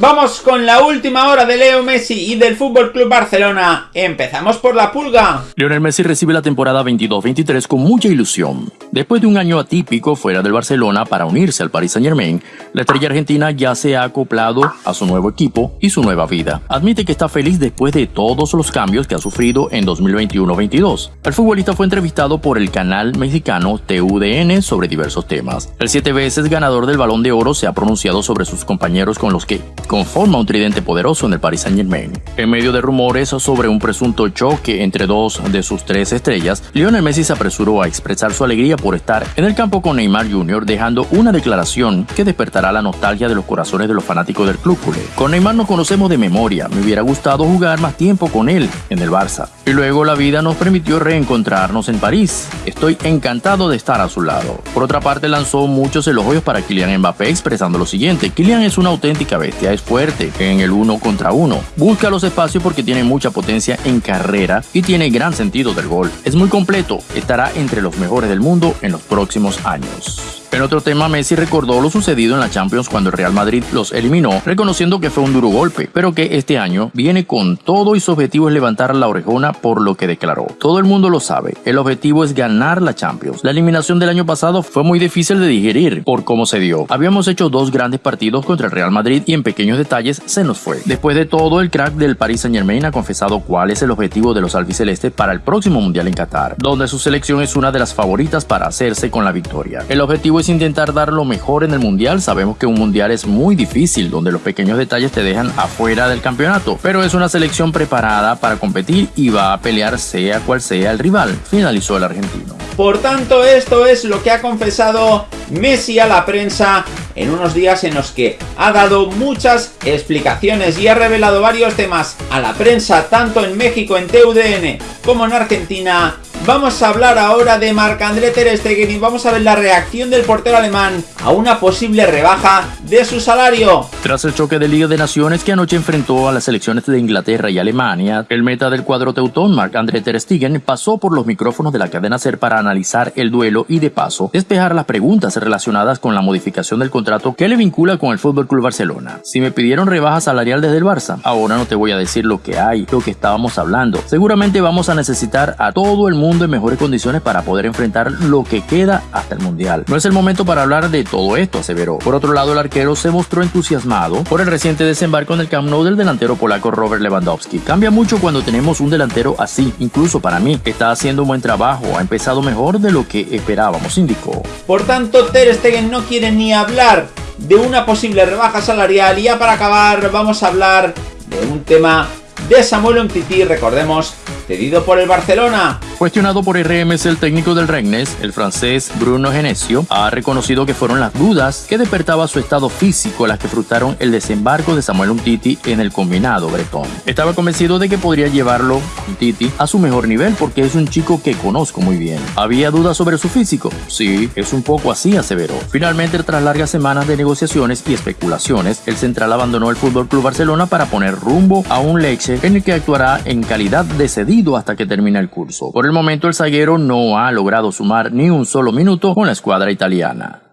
Vamos con la última hora de Leo Messi y del Fútbol Club Barcelona. Empezamos por la pulga. Lionel Messi recibe la temporada 22-23 con mucha ilusión. Después de un año atípico fuera del Barcelona para unirse al Paris Saint-Germain, la estrella argentina ya se ha acoplado a su nuevo equipo y su nueva vida. Admite que está feliz después de todos los cambios que ha sufrido en 2021-22. El futbolista fue entrevistado por el canal mexicano TUDN sobre diversos temas. El siete veces ganador del Balón de Oro se ha pronunciado sobre sus compañeros con los que conforma un tridente poderoso en el Paris Saint Germain. En medio de rumores sobre un presunto choque entre dos de sus tres estrellas, Lionel Messi se apresuró a expresar su alegría por estar en el campo con Neymar Jr., dejando una declaración que despertará la nostalgia de los corazones de los fanáticos del club. Con Neymar nos conocemos de memoria, me hubiera gustado jugar más tiempo con él en el Barça. Y luego la vida nos permitió reencontrarnos en París. Estoy encantado de estar a su lado. Por otra parte, lanzó muchos elogios para Kylian Mbappé expresando lo siguiente, Kylian es una auténtica bestia, fuerte en el uno contra uno. Busca los espacios porque tiene mucha potencia en carrera y tiene gran sentido del gol. Es muy completo, estará entre los mejores del mundo en los próximos años. En otro tema, Messi recordó lo sucedido en la Champions cuando el Real Madrid los eliminó, reconociendo que fue un duro golpe, pero que este año viene con todo y su objetivo es levantar la orejona por lo que declaró. Todo el mundo lo sabe, el objetivo es ganar la Champions. La eliminación del año pasado fue muy difícil de digerir por cómo se dio. Habíamos hecho dos grandes partidos contra el Real Madrid y en pequeños detalles se nos fue. Después de todo, el crack del Paris Saint Germain ha confesado cuál es el objetivo de los albicelestes para el próximo Mundial en Qatar, donde su selección es una de las favoritas para hacerse con la victoria. El objetivo es intentar dar lo mejor en el mundial. Sabemos que un mundial es muy difícil, donde los pequeños detalles te dejan afuera del campeonato, pero es una selección preparada para competir y va a pelear sea cual sea el rival, finalizó el argentino. Por tanto, esto es lo que ha confesado Messi a la prensa en unos días en los que ha dado muchas explicaciones y ha revelado varios temas a la prensa tanto en México en TUDN como en Argentina Vamos a hablar ahora de Marc-André Ter Stegen y vamos a ver la reacción del portero alemán a una posible rebaja de su salario. Tras el choque de Liga de Naciones que anoche enfrentó a las selecciones de Inglaterra y Alemania, el meta del cuadro teutón, Marc-André Ter Stegen, pasó por los micrófonos de la cadena SER para analizar el duelo y de paso despejar las preguntas relacionadas con la modificación del contrato que le vincula con el Club Barcelona. Si me pidieron rebaja salarial desde el Barça, ahora no te voy a decir lo que hay, lo que estábamos hablando. Seguramente vamos a necesitar a todo el mundo en mejores condiciones para poder enfrentar lo que queda hasta el Mundial. No es el momento para hablar de todo esto, aseveró. Por otro lado, el arquero se mostró entusiasmado por el reciente desembarco en el Camp Nou del delantero polaco Robert Lewandowski. Cambia mucho cuando tenemos un delantero así, incluso para mí. Está haciendo un buen trabajo, ha empezado mejor de lo que esperábamos, indicó. Por tanto, Ter Stegen no quiere ni hablar de una posible rebaja salarial y ya para acabar vamos a hablar de un tema de Samuel Umtiti, recordemos, cedido por el Barcelona. Cuestionado por RMS, el técnico del Regnes, el francés Bruno Genesio, ha reconocido que fueron las dudas que despertaba su estado físico las que frustraron el desembarco de Samuel Umtiti en el combinado bretón. Estaba convencido de que podría llevarlo, Umtiti, a su mejor nivel porque es un chico que conozco muy bien. ¿Había dudas sobre su físico? Sí, es un poco así, aseveró. Finalmente, tras largas semanas de negociaciones y especulaciones, el central abandonó el Fútbol Club Barcelona para poner rumbo a un Leche en el que actuará en calidad de cedido hasta que termine el curso el momento el zaguero no ha logrado sumar ni un solo minuto con la escuadra italiana.